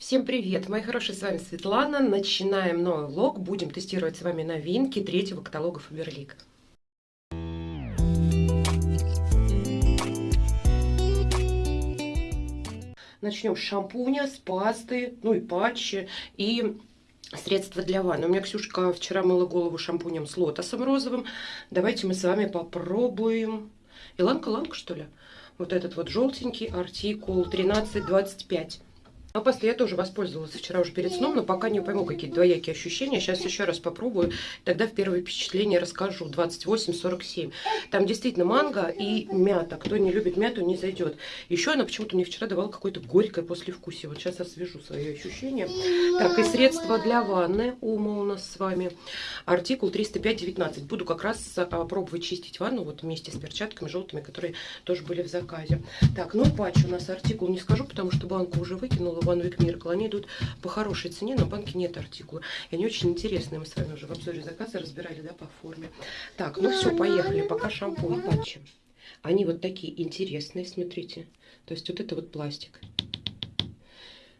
Всем привет, мои хорошие, с вами Светлана. Начинаем новый влог. Будем тестировать с вами новинки третьего каталога Faberlic. Начнем с шампуня, с пасты, ну и патчи, и средства для ванны. У меня Ксюшка вчера мыла голову шампунем с лотосом розовым. Давайте мы с вами попробуем. Иланка-ланка, что ли? Вот этот вот желтенький артикул 1325. А после я тоже воспользовалась вчера уже перед сном, но пока не пойму какие-то двоякие ощущения. Сейчас еще раз попробую, тогда в первое впечатление расскажу. 28-47. Там действительно манго и мята. Кто не любит мяту, не зайдет. Еще она почему-то мне вчера давала какое-то горькое послевкусие. Вот сейчас освежу свои ощущения. Так, и средства для ванны. Ума у нас с вами. Артикул 305-19. Буду как раз а, пробовать чистить ванну вот вместе с перчатками желтыми, которые тоже были в заказе. Так, ну патч у нас артикул не скажу, потому что банку уже выкинула One Week Miracle, они идут по хорошей цене, на банке нет артикула. И они очень интересные, мы с вами уже в обзоре заказа разбирали, да, по форме. Так, ну все, поехали, пока шампунь патчи. Они вот такие интересные, смотрите. То есть вот это вот пластик.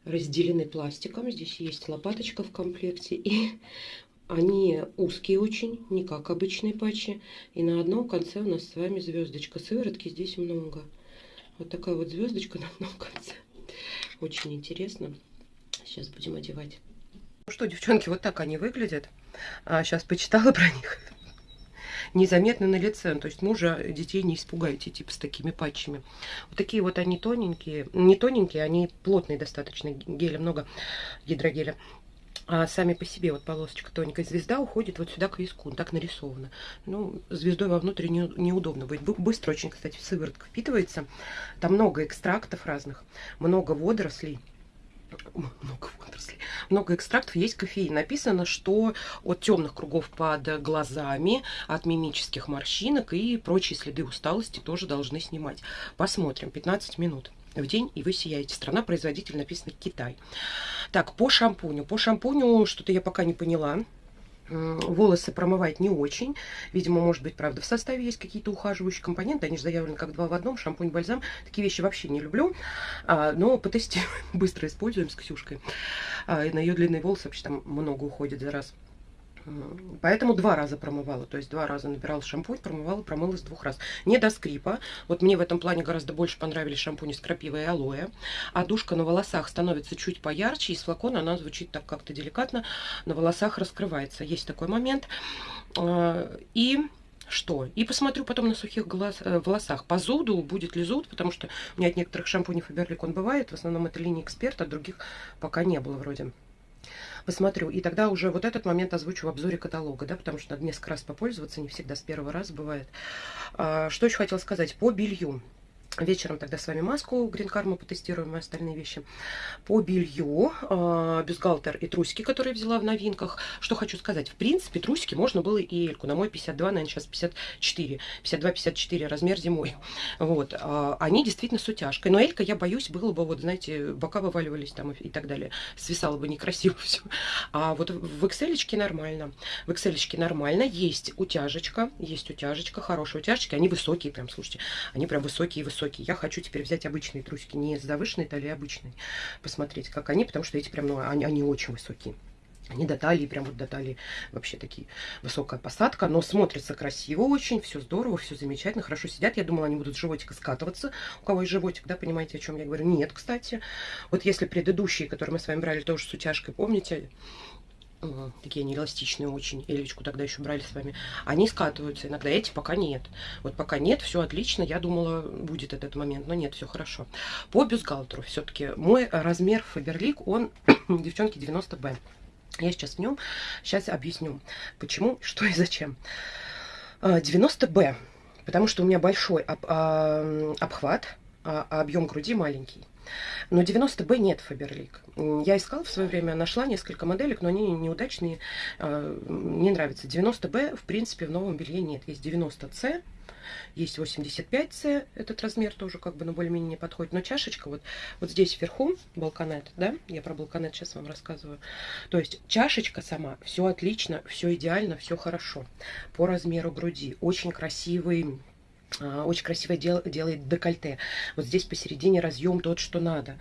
Разделены пластиком. Здесь есть лопаточка в комплекте. И они узкие очень, не как обычные патчи. И на одном конце у нас с вами звездочка. Сыворотки здесь много. Вот такая вот звездочка на одном конце. Очень интересно. Сейчас будем одевать. Ну что, девчонки, вот так они выглядят. А, сейчас почитала про них. Незаметно на лице. То есть мужа, детей не испугаете, типа с такими патчами. Вот такие вот они тоненькие. Не тоненькие, они плотные достаточно. Геля много, гидрогеля а сами по себе вот полосочка тоненькая звезда уходит вот сюда к виску, так нарисовано. Ну, звездой вовнутрь не, неудобно будет. Быстро очень, кстати, сыворотка впитывается. Там много экстрактов разных, много водорослей. Много водорослей. Много экстрактов, есть кофеин. Написано, что от темных кругов под глазами, от мимических морщинок и прочие следы усталости тоже должны снимать. Посмотрим, 15 минут в день, и вы сияете. Страна-производитель написано Китай. Так, по шампуню. По шампуню что-то я пока не поняла. Волосы промывать не очень. Видимо, может быть, правда, в составе есть какие-то ухаживающие компоненты. Они же заявлены как два в одном. Шампунь, бальзам. Такие вещи вообще не люблю. А, но потестируем. Быстро используем с Ксюшкой. А, на ее длинные волосы вообще там много уходит за раз. Поэтому два раза промывала, то есть два раза набирала шампунь, промывала, промыла с двух раз. Не до скрипа. Вот мне в этом плане гораздо больше понравились шампуни с крапивой и алоэ. А душка на волосах становится чуть поярче, из флакона она звучит так как-то деликатно, на волосах раскрывается. Есть такой момент. А, и что? И посмотрю потом на сухих глаз, э, волосах. По зуду, будет ли зуд, потому что у меня от некоторых шампуней Фаберлик он бывает. В основном это линия эксперта, других пока не было вроде посмотрю. И тогда уже вот этот момент озвучу в обзоре каталога, да, потому что надо несколько раз попользоваться, не всегда с первого раза бывает. А, что еще хотела сказать по белью. Вечером тогда с вами маску Green Karma потестируем и остальные вещи. По белью, э, бюстгальтер и трусики, которые взяла в новинках. Что хочу сказать. В принципе, трусики можно было и эльку. На мой 52, наверное, сейчас 54. 52-54 размер зимой. Вот. Э, они действительно с утяжкой. Но элька, я боюсь, было бы, вот, знаете, бока вываливались там и, так далее. Свисало бы некрасиво все. А вот в XL нормально. В XL нормально. Есть утяжечка. Есть утяжечка. Хорошая утяжечка. Они высокие прям, слушайте. Они прям высокие высокие. Я хочу теперь взять обычные трусики, не с завышенной талией, а обычные. Посмотреть, как они, потому что эти прям, ну, они, они очень высокие. Они до талии, прям вот до талии вообще такие. Высокая посадка, но смотрится красиво очень, все здорово, все замечательно, хорошо сидят. Я думала, они будут с животика скатываться. У кого есть животик, да, понимаете, о чем я говорю? Нет, кстати. Вот если предыдущие, которые мы с вами брали, тоже с утяжкой, помните, такие они эластичные очень, элечку тогда еще брали с вами, они скатываются иногда, эти пока нет. Вот пока нет, все отлично, я думала, будет этот момент, но нет, все хорошо. По бюстгальтеру все-таки мой размер Фаберлик, он, девчонки, 90Б. Я сейчас в нем, сейчас объясню, почему, что и зачем. 90Б, потому что у меня большой об, а, обхват, а, а объем груди маленький. Но 90Б нет Фаберлик. Я искала в свое время, нашла несколько моделек, но они неудачные, а, не нравятся. 90Б, в принципе, в новом белье нет. Есть 90С, есть 85С, этот размер тоже как бы, ну, более-менее не подходит. Но чашечка вот, вот здесь вверху, балконет, да, я про балконет сейчас вам рассказываю. То есть чашечка сама, все отлично, все идеально, все хорошо. По размеру груди, очень красивый очень красиво дел, делает декольте. Вот здесь посередине разъем тот, что надо.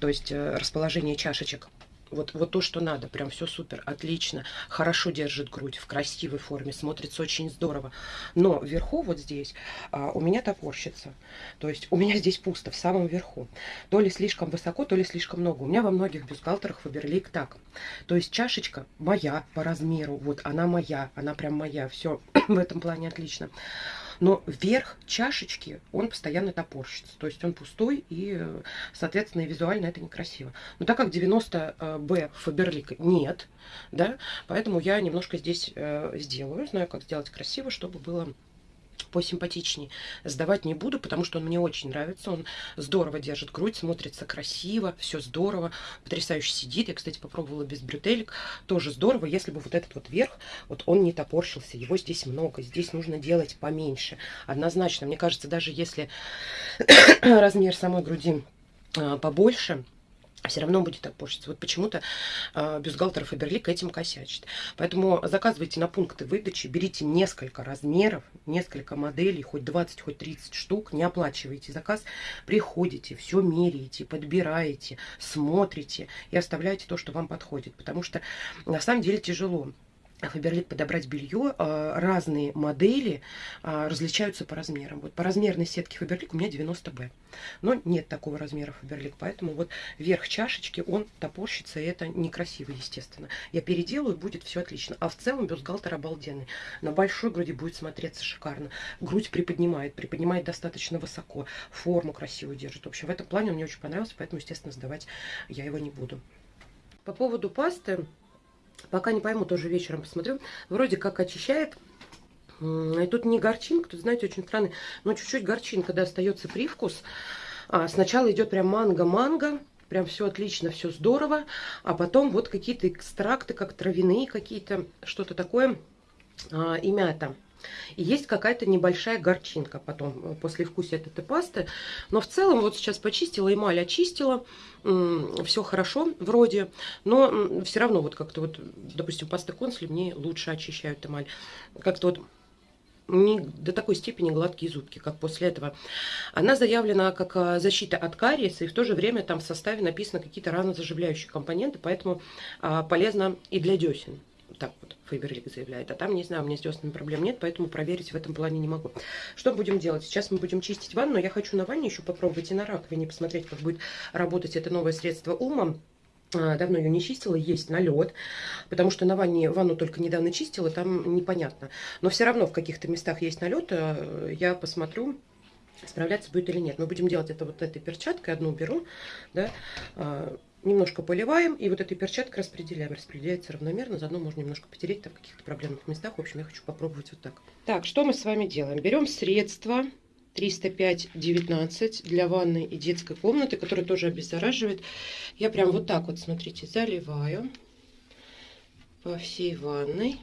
То есть э, расположение чашечек вот, вот то, что надо. Прям все супер, отлично. Хорошо держит грудь, в красивой форме. Смотрится очень здорово. Но вверху вот здесь а, у меня топорщится. То есть у меня здесь пусто, в самом верху. То ли слишком высоко, то ли слишком много. У меня во многих бюстгальтерах Фаберлик так. То есть чашечка моя по размеру. Вот она моя, она прям моя. Все в этом плане отлично но верх чашечки, он постоянно топорщится. То есть он пустой и, соответственно, и визуально это некрасиво. Но так как 90B Фаберлик нет, да, поэтому я немножко здесь э, сделаю, знаю, как сделать красиво, чтобы было посимпатичнее. Сдавать не буду, потому что он мне очень нравится. Он здорово держит грудь, смотрится красиво, все здорово, потрясающе сидит. Я, кстати, попробовала без брютелек. Тоже здорово, если бы вот этот вот верх, вот он не топорщился. Его здесь много, здесь нужно делать поменьше. Однозначно, мне кажется, даже если размер самой груди а, побольше, все равно будет опорщиться. Вот почему-то э, бюстгальтер Фаберлик этим косячит. Поэтому заказывайте на пункты выдачи, берите несколько размеров, несколько моделей, хоть 20, хоть 30 штук, не оплачивайте заказ, приходите, все меряете, подбираете, смотрите и оставляете то, что вам подходит. Потому что на самом деле тяжело. Фаберлик подобрать белье, а, разные модели а, различаются по размерам. Вот по размерной сетке Фаберлик у меня 90Б. Но нет такого размера Фаберлик, поэтому вот верх чашечки, он топорщится, и это некрасиво, естественно. Я переделаю, будет все отлично. А в целом бюстгальтер обалденный. На большой груди будет смотреться шикарно. Грудь приподнимает, приподнимает достаточно высоко. Форму красивую держит. В общем, в этом плане он мне очень понравился, поэтому, естественно, сдавать я его не буду. По поводу пасты, Пока не пойму, тоже вечером посмотрю. Вроде как очищает. И тут не горчинка, тут, знаете, очень странный, но чуть-чуть горчинка, да, остается привкус. А, сначала идет прям манго-манго, прям все отлично, все здорово. А потом вот какие-то экстракты, как травяные какие-то, что-то такое, а, и мята. И есть какая-то небольшая горчинка потом э, после вкуса этой пасты. Но в целом вот сейчас почистила, эмаль очистила. Все хорошо вроде. Но все равно вот как-то вот, допустим, паста консли мне лучше очищают эмаль. Как-то вот не до такой степени гладкие зубки, как после этого. Она заявлена как а, защита от кариеса, и в то же время там в составе написано какие-то ранозаживляющие компоненты, поэтому а, полезно и для десен так вот Фейберлик заявляет. А там, не знаю, у меня с деснами проблем нет, поэтому проверить в этом плане не могу. Что будем делать? Сейчас мы будем чистить ванну. Я хочу на ванне еще попробовать и на раковине посмотреть, как будет работать это новое средство Ума. А, давно ее не чистила, есть налет, потому что на ванне ванну только недавно чистила, там непонятно. Но все равно в каких-то местах есть налет, а, я посмотрю, справляться будет или нет. Мы будем делать это вот этой перчаткой, одну беру, да, а, немножко поливаем и вот этой перчаткой распределяем. Распределяется равномерно, заодно можно немножко потереть там в каких-то проблемных местах. В общем, я хочу попробовать вот так. Так, что мы с вами делаем? Берем средство 305-19 для ванной и детской комнаты, которое тоже обеззараживает. Я прям вот так вот, смотрите, заливаю по всей ванной.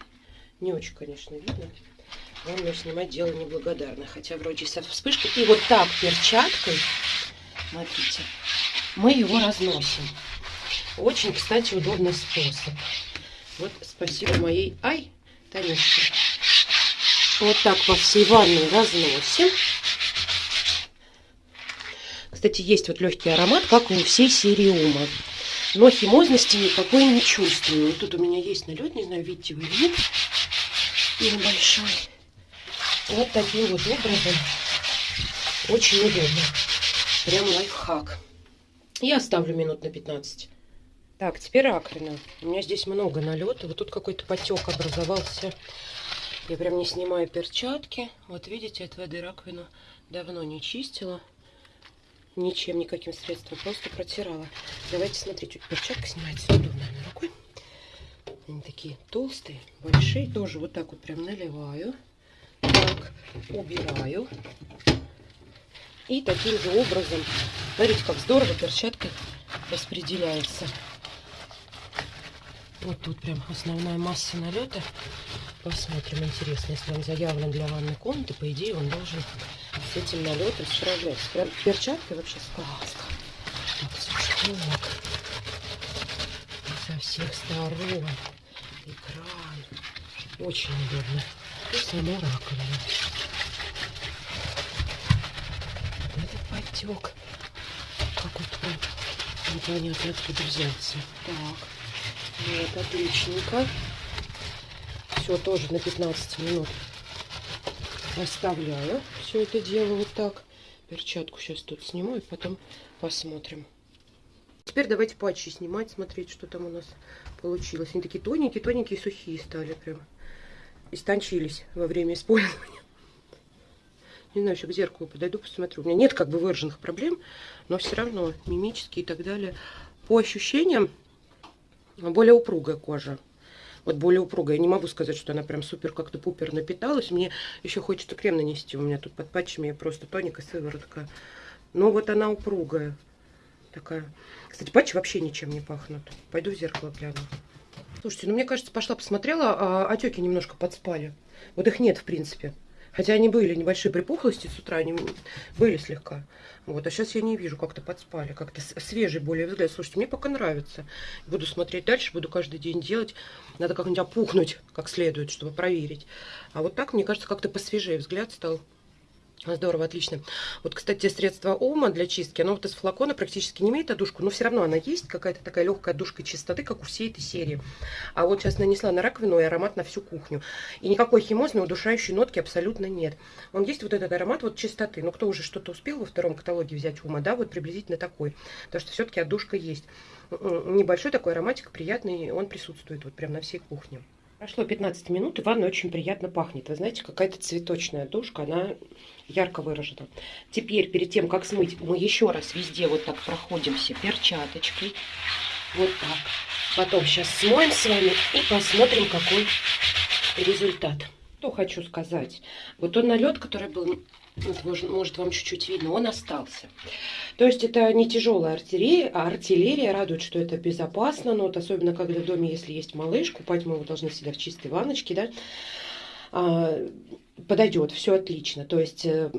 Не очень, конечно, видно. Ванную снимать дело неблагодарно, хотя вроде со вспышкой. И вот так перчаткой, смотрите, мы его разносим. Очень, кстати, удобный способ. Вот спасибо моей... Ай, Танюшке. Вот так по всей ванной разносим. Кстати, есть вот легкий аромат, как у всей серии Ума. Но химозности никакой не чувствую. Вот тут у меня есть налет, не знаю, видите вы или нет. Небольшой. Вот таким вот образом. Очень удобно. Прям лайфхак. И оставлю минут на 15. Так, теперь раковина. У меня здесь много налета. Вот тут какой-то потек образовался. Я прям не снимаю перчатки. Вот видите, от воды раковину давно не чистила. Ничем, никаким средством. Просто протирала. Давайте смотрите, перчатка снимается удобно рукой. Они такие толстые, большие. Тоже вот так вот прям наливаю. Так, убираю. И таким же образом, смотрите, как здорово перчаткой распределяется. Вот тут прям основная масса налета. Посмотрим, интересно, если он заявлен для ванной комнаты, по идее он должен с этим налетом справляться. Прям перчаткой вообще сказка. Так, вот. Со всех сторон. Экран. Очень удобно. И сама раковина. потек. Какой-то прям непонятно откуда взялся. Так, вот, отличненько. Все тоже на 15 минут оставляю все это дело вот так. Перчатку сейчас тут сниму и потом посмотрим. Теперь давайте патчи снимать, смотреть, что там у нас получилось. Они такие тоненькие, тоненькие, сухие стали прям. Истончились во время использования. Не знаю, еще к зеркалу подойду, посмотрю. У меня нет как бы выраженных проблем, но все равно мимические и так далее. По ощущениям, более упругая кожа. Вот более упругая. Я не могу сказать, что она прям супер как-то пупер напиталась. Мне еще хочется крем нанести. У меня тут под патчами просто тоника сыворотка. Но вот она упругая такая. Кстати, патчи вообще ничем не пахнут. Пойду в зеркало гляну. Слушайте, ну мне кажется, пошла посмотрела, а отеки немножко подспали. Вот их нет, в принципе. Хотя они были небольшие припухлости с утра, они были слегка. Вот, а сейчас я не вижу, как-то подспали, как-то свежий более взгляд. Слушайте, мне пока нравится. Буду смотреть дальше, буду каждый день делать. Надо как-нибудь опухнуть как следует, чтобы проверить. А вот так, мне кажется, как-то посвежее взгляд стал. Здорово, отлично. Вот, кстати, средство Ома для чистки, оно вот из флакона практически не имеет одушку, но все равно она есть, какая-то такая легкая душка чистоты, как у всей этой серии. А вот сейчас нанесла на раковину и аромат на всю кухню. И никакой химозной удушающей нотки абсолютно нет. Он есть вот этот аромат вот чистоты. Ну, кто уже что-то успел во втором каталоге взять Ума, да, вот приблизительно такой. Потому что все-таки отдушка есть. Небольшой такой ароматик, приятный, он присутствует вот прям на всей кухне. Прошло 15 минут, и ванна очень приятно пахнет. Вы знаете, какая-то цветочная душка, она ярко выражена. Теперь, перед тем, как смыть, мы еще раз везде вот так проходимся перчаточкой. Вот так. Потом сейчас смоем с вами и посмотрим, какой результат. Что хочу сказать. Вот тот налет, который был может, может вам чуть-чуть видно, он остался. То есть это не тяжелая артиллерия, а артиллерия радует, что это безопасно, но вот особенно когда в доме, если есть малыш, купать мы его должны всегда в чистой ванночке, да, а, подойдет, все отлично. То есть э,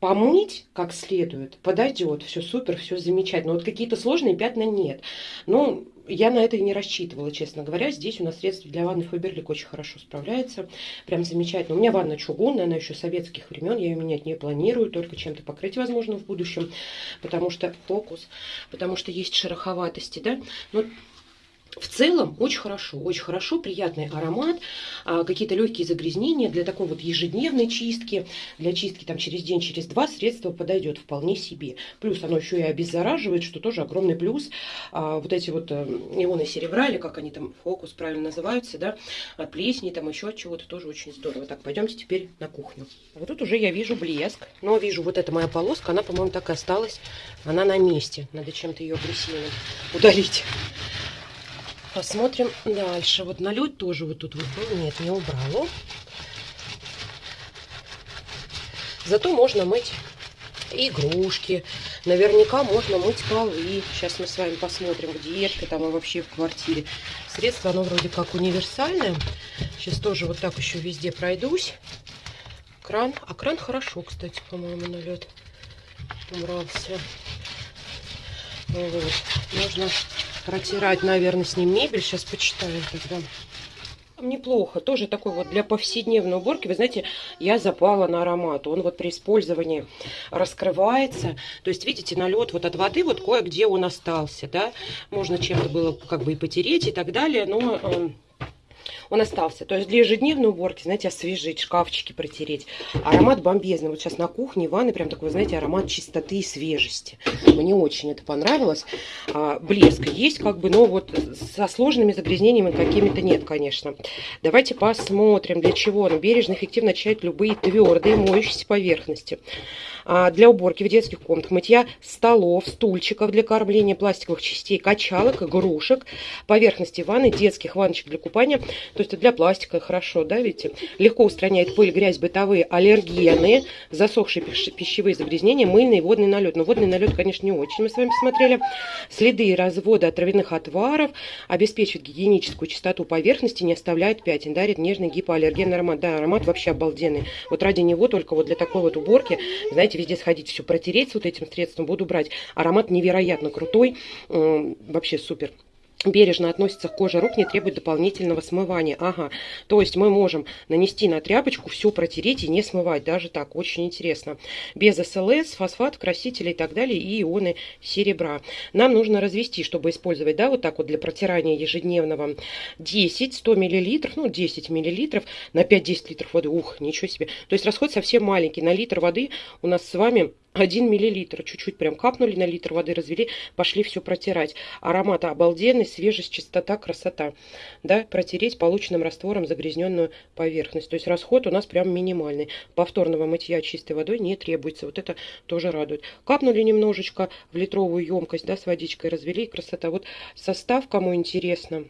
помыть как следует, подойдет, все супер, все замечательно. Вот какие-то сложные пятна нет. Ну, я на это и не рассчитывала, честно говоря. Здесь у нас средство для ванны Фаберлик очень хорошо справляется. Прям замечательно. У меня ванна чугунная, она еще советских времен. Я ее менять не планирую, только чем-то покрыть, возможно, в будущем. Потому что фокус, потому что есть шероховатости, да. Но в целом очень хорошо, очень хорошо, приятный аромат, а, какие-то легкие загрязнения для такой вот ежедневной чистки, для чистки там через день, через два средство подойдет вполне себе. Плюс оно еще и обеззараживает, что тоже огромный плюс. А, вот эти вот э, ионы серебра, или как они там, фокус правильно называются, да, от плесени, там еще от чего-то тоже очень здорово. Так, пойдемте теперь на кухню. Вот тут уже я вижу блеск, но вижу вот эта моя полоска, она, по-моему, так и осталась, она на месте. Надо чем-то ее агрессивно удалить. Посмотрим дальше. Вот налет тоже вот тут вот был. Нет, не убрала. Зато можно мыть игрушки. Наверняка можно мыть полы. Сейчас мы с вами посмотрим, где это там и вообще в квартире. Средство, оно вроде как универсальное. Сейчас тоже вот так еще везде пройдусь. Кран. А кран хорошо, кстати, по-моему, налет убрался. Вот. Можно протирать, наверное, с ним мебель. Сейчас почитаем тогда. Неплохо. Тоже такой вот для повседневной уборки. Вы знаете, я запала на аромат. Он вот при использовании раскрывается. То есть, видите, налет вот от воды вот кое-где он остался, да. Можно чем-то было как бы и потереть и так далее, но... Он остался. То есть для ежедневной уборки, знаете, освежить, шкафчики протереть. Аромат бомбезный. Вот сейчас на кухне, в ванной прям такой, знаете, аромат чистоты и свежести. Мне очень это понравилось. А, блеск есть как бы, но вот со сложными загрязнениями какими-то нет, конечно. Давайте посмотрим, для чего он бережно, эффективно очищает любые твердые моющиеся поверхности. А, для уборки в детских комнатах, мытья столов, стульчиков для кормления, пластиковых частей, качалок, игрушек, поверхности ванны, детских ванночек для купания. То есть для пластика хорошо, да, видите? Легко устраняет пыль, грязь, бытовые аллергены, засохшие пищевые загрязнения, мыльный и водный налет. Но водный налет, конечно, не очень, мы с вами посмотрели. Следы и разводы от травяных отваров, обеспечивает гигиеническую чистоту поверхности, не оставляет пятен, дарит нежный гипоаллергенный аромат. Да, аромат вообще обалденный. Вот ради него только вот для такой вот уборки, знаете, знаете, везде сходить, все протереть с вот этим средством буду брать. Аромат невероятно крутой, вообще супер. Бережно относится к коже рук, не требует дополнительного смывания. Ага, то есть мы можем нанести на тряпочку, все протереть и не смывать, даже так, очень интересно. Без СЛС, фосфат, красителей и так далее, и ионы серебра. Нам нужно развести, чтобы использовать, да, вот так вот для протирания ежедневного 10, 100 миллилитров, ну 10 миллилитров на 5-10 литров воды, ух, ничего себе. То есть расход совсем маленький, на литр воды у нас с вами 1 миллилитр, чуть-чуть прям капнули на литр воды, развели, пошли все протирать. Аромат обалденный, свежесть, чистота, красота. Да, протереть полученным раствором загрязненную поверхность. То есть расход у нас прям минимальный. Повторного мытья чистой водой не требуется. Вот это тоже радует. Капнули немножечко в литровую емкость, да, с водичкой развели, красота. Вот состав, кому интересно,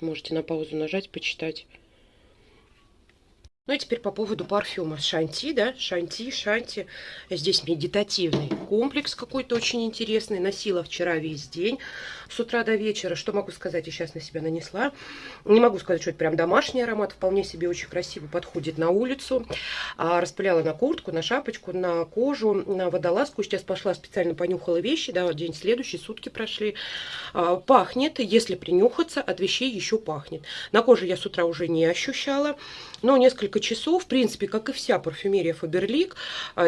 можете на паузу нажать, почитать. Ну и теперь по поводу парфюма. Шанти, да, Шанти, Шанти. Здесь медитативный комплекс какой-то очень интересный. Носила вчера весь день, с утра до вечера. Что могу сказать, я сейчас на себя нанесла. Не могу сказать, что это прям домашний аромат. Вполне себе очень красиво подходит на улицу. А, распыляла на куртку, на шапочку, на кожу, на водолазку. Сейчас пошла специально понюхала вещи. Да, день следующий, сутки прошли. А, пахнет, если принюхаться, от вещей еще пахнет. На коже я с утра уже не ощущала. Но несколько часов, в принципе, как и вся парфюмерия Фаберлик,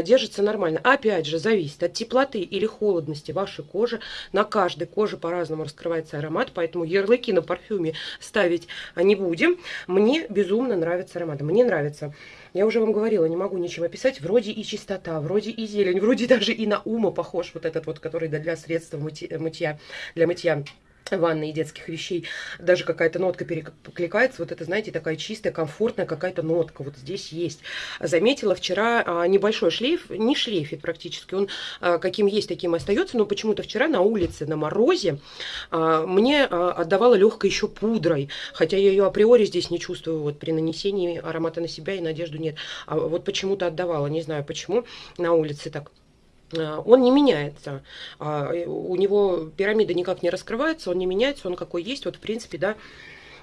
держится нормально. Опять же, зависит от теплоты или холодности вашей кожи. На каждой коже по-разному раскрывается аромат, поэтому ярлыки на парфюме ставить не будем. Мне безумно нравится аромат. Мне нравится. Я уже вам говорила, не могу ничем описать. Вроде и чистота, вроде и зелень, вроде даже и на ума похож вот этот вот, который для средства мытья, для мытья ванной и детских вещей, даже какая-то нотка перекликается, вот это, знаете, такая чистая, комфортная какая-то нотка вот здесь есть. Заметила вчера а, небольшой шлейф, не шлейфит практически, он а, каким есть, таким остается, но почему-то вчера на улице, на морозе, а, мне отдавала легкой еще пудрой, хотя я ее априори здесь не чувствую, вот при нанесении аромата на себя и надежду нет, а вот почему-то отдавала, не знаю почему, на улице так он не меняется. А, у него пирамида никак не раскрывается, он не меняется, он какой есть. Вот, в принципе, да,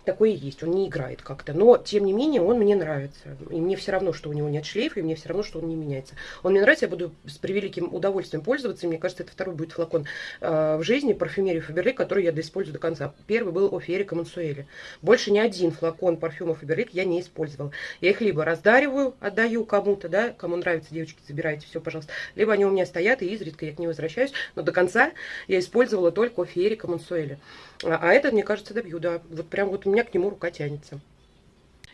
такой и есть, он не играет как-то. Но, тем не менее, он мне нравится. И мне все равно, что у него нет шлейфа, и мне все равно, что он не меняется. Он мне нравится, я буду с превеликим удовольствием пользоваться. И мне кажется, это второй будет флакон э, в жизни парфюмерии Фаберлик, который я доиспользую до конца. Первый был о Ферика Мансуэле. Больше ни один флакон парфюма Фаберлик я не использовала. Я их либо раздариваю, отдаю кому-то, да, кому нравится, девочки, забирайте, все, пожалуйста. Либо они у меня стоят, и изредка я к ним возвращаюсь. Но до конца я использовала только о Ферика Мансуэле. А, а этот, мне кажется, добью, да. Вот прям вот у меня к нему рука тянется.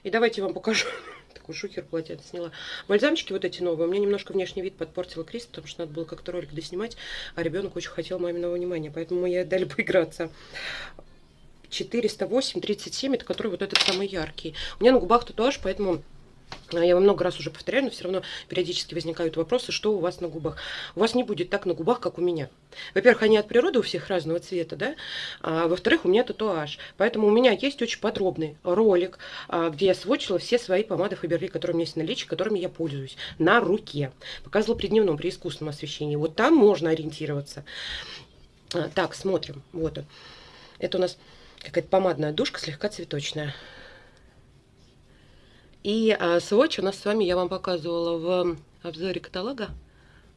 И давайте я вам покажу. Такой шухер полотенце сняла. Бальзамчики вот эти новые. У меня немножко внешний вид подпортила Крис, потому что надо было как-то ролик доснимать, а ребенок очень хотел маминого внимания, поэтому мы ей дали поиграться. 408, 37, это который вот этот самый яркий. У меня на губах татуаж, поэтому я вам много раз уже повторяю, но все равно периодически возникают вопросы, что у вас на губах. У вас не будет так на губах, как у меня. Во-первых, они от природы у всех разного цвета, да? А, Во-вторых, у меня татуаж. Поэтому у меня есть очень подробный ролик, а, где я сводчила все свои помады Фаберли, которые у меня есть в наличии, которыми я пользуюсь, на руке. Показывала при дневном, при искусственном освещении. Вот там можно ориентироваться. А, так, смотрим. Вот он. Это у нас какая-то помадная душка, слегка цветочная. И а, сводч у нас с вами я вам показывала в обзоре каталога.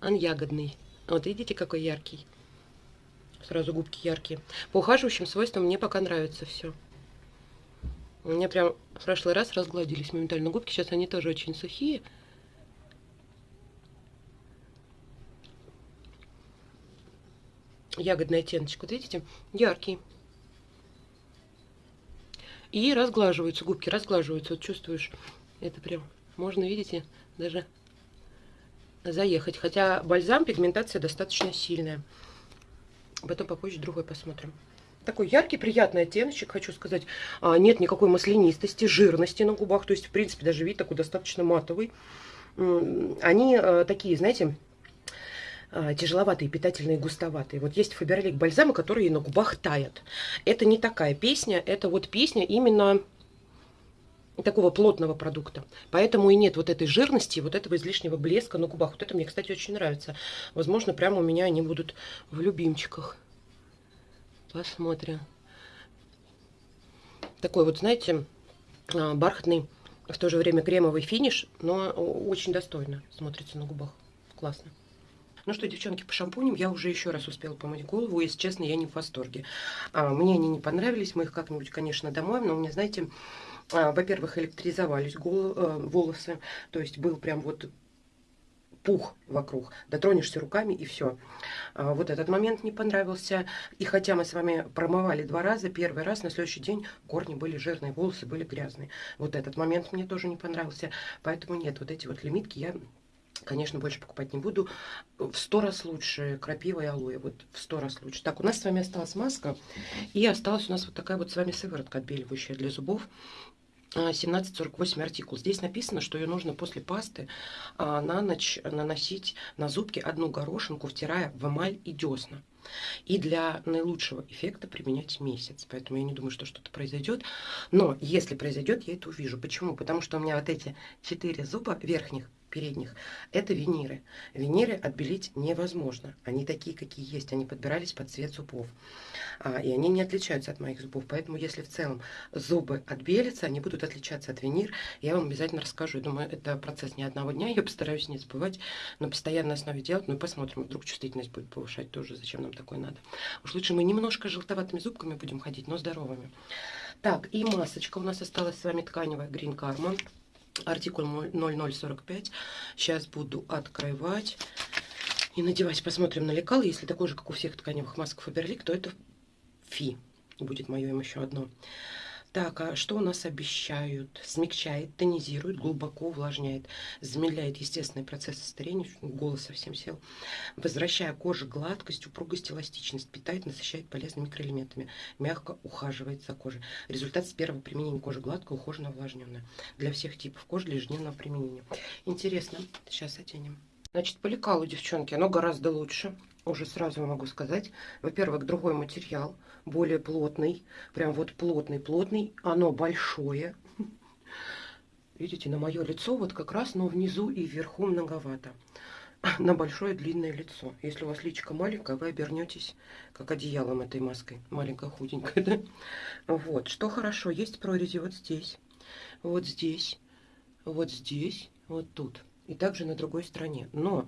Он ягодный. Вот видите, какой яркий. Сразу губки яркие. По ухаживающим свойствам мне пока нравится все. У меня прям в прошлый раз разгладились моментально губки. Сейчас они тоже очень сухие. Ягодный оттеночек, вот видите? Яркий. И разглаживаются губки, разглаживаются. Вот чувствуешь, это прям можно, видите, даже заехать. Хотя бальзам, пигментация достаточно сильная. Потом попозже другой посмотрим. Такой яркий, приятный оттеночек, хочу сказать. А, нет никакой маслянистости, жирности на губах. То есть, в принципе, даже вид такой достаточно матовый. Они а, такие, знаете, а, тяжеловатые, питательные, густоватые. Вот есть Фаберлик бальзамы, которые на губах таят. Это не такая песня, это вот песня именно такого плотного продукта. Поэтому и нет вот этой жирности, вот этого излишнего блеска на губах. Вот это мне, кстати, очень нравится. Возможно, прямо у меня они будут в любимчиках. Посмотрим. Такой вот, знаете, а, бархатный, в то же время кремовый финиш, но очень достойно смотрится на губах. Классно. Ну что, девчонки, по шампуням я уже еще раз успела помыть голову. Если честно, я не в восторге. А, мне они не понравились. Мы их как-нибудь, конечно, домой. Но у меня, знаете, а, во-первых, электризовались э, волосы. То есть был прям вот пух вокруг. Дотронешься руками и все. А, вот этот момент не понравился. И хотя мы с вами промывали два раза, первый раз, на следующий день корни были жирные, волосы были грязные. Вот этот момент мне тоже не понравился. Поэтому нет, вот эти вот лимитки я конечно, больше покупать не буду. В сто раз лучше крапива и алоэ. Вот в сто раз лучше. Так, у нас с вами осталась маска. И осталась у нас вот такая вот с вами сыворотка отбеливающая для зубов. 1748 артикул. Здесь написано, что ее нужно после пасты а, на ночь наносить на зубки одну горошинку, втирая в эмаль и десна. И для наилучшего эффекта применять месяц. Поэтому я не думаю, что что-то произойдет. Но если произойдет, я это увижу. Почему? Потому что у меня вот эти четыре зуба верхних передних, это виниры. Виниры отбелить невозможно. Они такие, какие есть. Они подбирались под цвет зубов. А, и они не отличаются от моих зубов. Поэтому, если в целом зубы отбелятся, они будут отличаться от винир. Я вам обязательно расскажу. Я думаю, это процесс не одного дня. Я постараюсь не забывать на постоянной основе делать. Ну посмотрим, вдруг чувствительность будет повышать тоже. Зачем нам такое надо? Уж лучше мы немножко желтоватыми зубками будем ходить, но здоровыми. Так, и масочка у нас осталась с вами тканевая Green Karma артикул 0045. Сейчас буду открывать и надевать. Посмотрим на лекал. Если такой же, как у всех тканевых масок Фаберлик, то это фи. Будет мое им еще одно. Так, а что у нас обещают? Смягчает, тонизирует, глубоко увлажняет, замедляет естественный процесс старения, голос совсем сел, возвращая коже гладкость, упругость, эластичность, питает, насыщает полезными микроэлементами, мягко ухаживает за кожей. Результат с первого применения кожи гладкая, ухоженная, увлажненная. Для всех типов кожи для ежедневного применения. Интересно. Сейчас оденем. Значит, по лекалу, девчонки, оно гораздо лучше уже сразу могу сказать. Во-первых, другой материал, более плотный. Прям вот плотный-плотный. Оно большое. Видите, на мое лицо вот как раз, но внизу и вверху многовато. На большое длинное лицо. Если у вас личико маленькое, вы обернетесь как одеялом этой маской. Маленькая, худенькая, да? Вот. Что хорошо, есть прорези вот здесь, вот здесь, вот здесь, вот тут. И также на другой стороне. Но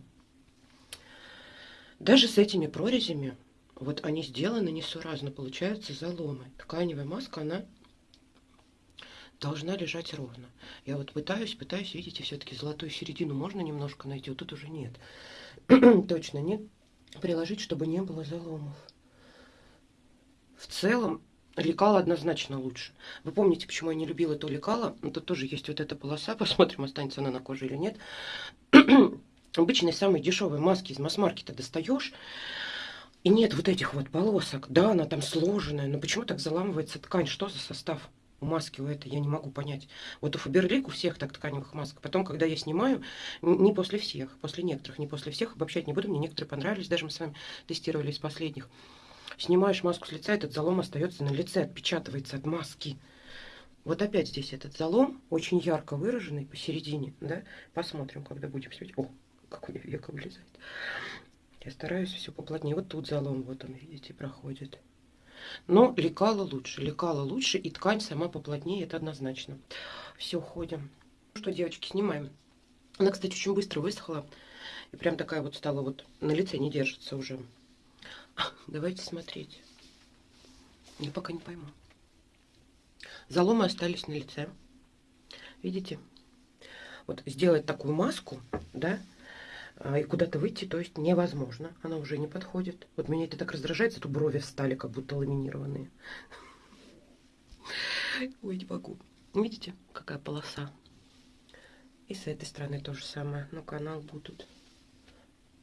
даже с этими прорезями, вот они сделаны несуразно, получаются заломы. Тканевая маска, она должна лежать ровно. Я вот пытаюсь, пытаюсь, видите, все-таки золотую середину можно немножко найти, вот тут уже нет. Точно нет. Приложить, чтобы не было заломов. В целом, лекало однозначно лучше. Вы помните, почему я не любила то лекало? Ну, тут тоже есть вот эта полоса, посмотрим, останется она на коже или нет обычной самой дешевой маски из масс-маркета достаешь, и нет вот этих вот полосок. Да, она там сложенная, но почему так заламывается ткань? Что за состав у маски у этой? Я не могу понять. Вот у Фаберлик у всех так тканевых масок. Потом, когда я снимаю, не после всех, после некоторых, не после всех, обобщать не буду, мне некоторые понравились, даже мы с вами тестировали из последних. Снимаешь маску с лица, этот залом остается на лице, отпечатывается от маски. Вот опять здесь этот залом, очень ярко выраженный посередине, да? Посмотрим, когда будем светить. О, как у нее века влезает. Я стараюсь все поплотнее. Вот тут залом, вот он, видите, проходит. Но лекало лучше, лекало лучше, и ткань сама поплотнее, это однозначно. Все, ходим. Ну что, девочки, снимаем. Она, кстати, очень быстро высохла. И прям такая вот стала вот на лице, не держится уже. Давайте смотреть. Я пока не пойму. Заломы остались на лице. Видите? Вот сделать такую маску, да, и куда-то выйти, то есть невозможно. Она уже не подходит. Вот меня это так раздражает, зато брови стали как будто ламинированные. Ой, не могу. Видите, какая полоса? И с этой стороны то же самое. Ну, канал будут.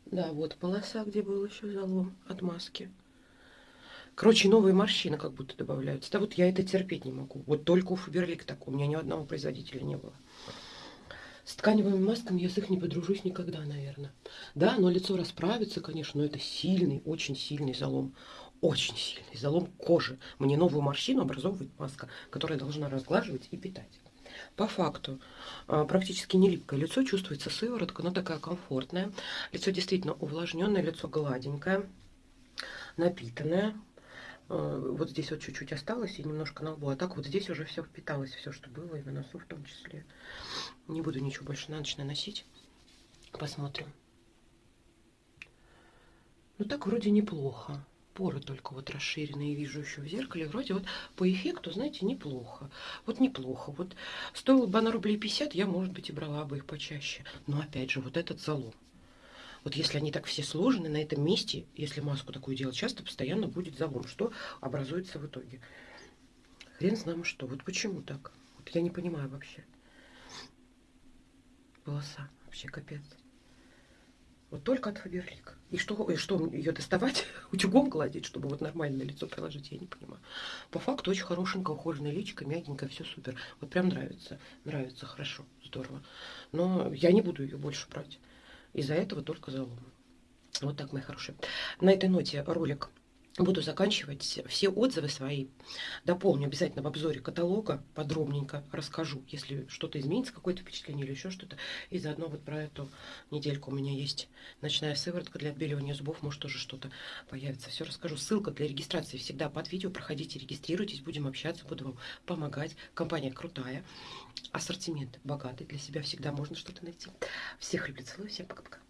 Да, вот полоса, где был еще залом от маски. Короче, новые морщины как будто добавляются. Да вот я это терпеть не могу. Вот только у Фаберлик так. У меня ни одного производителя не было. С тканевыми масками я с их не подружусь никогда, наверное. Да, но лицо расправится, конечно, но это сильный, очень сильный залом. Очень сильный залом кожи. Мне новую морщину образовывает маска, которая должна разглаживать и питать. По факту, а, практически не липкое лицо, чувствуется сыворотка, но такая комфортная. Лицо действительно увлажненное, лицо гладенькое, напитанное. А, вот здесь вот чуть-чуть осталось и немножко на лбу. А так вот здесь уже все впиталось, все, что было, и на носу в том числе. Не буду ничего больше на ночь наносить. Посмотрим. Ну так вроде неплохо. Поры только вот расширенные вижу еще в зеркале. Вроде вот по эффекту, знаете, неплохо. Вот неплохо. Вот стоило бы она рублей 50, я, может быть, и брала бы их почаще. Но опять же, вот этот залом. Вот если они так все сложены на этом месте, если маску такую делать часто, постоянно будет залом. Что образуется в итоге? Хрен знаем что. Вот почему так? Вот я не понимаю вообще. Волоса. Вообще капец. Вот только от Фаберлик. И что, и что ее доставать, утюгом гладить, чтобы вот нормально на лицо приложить, я не понимаю. По факту очень хорошенькая, ухоженная личико, мягенькая, все супер. Вот прям нравится, нравится, хорошо, здорово. Но я не буду ее больше брать. Из-за этого только заломы. Вот так, мои хорошие. На этой ноте ролик буду заканчивать все отзывы свои. Дополню обязательно в обзоре каталога, подробненько расскажу, если что-то изменится, какое-то впечатление или еще что-то. И заодно вот про эту недельку у меня есть ночная сыворотка для отбеливания зубов, может тоже что-то появится. Все расскажу. Ссылка для регистрации всегда под видео. Проходите, регистрируйтесь, будем общаться, буду вам помогать. Компания крутая, ассортимент богатый, для себя всегда можно что-то найти. Всех люблю, целую, всем пока-пока.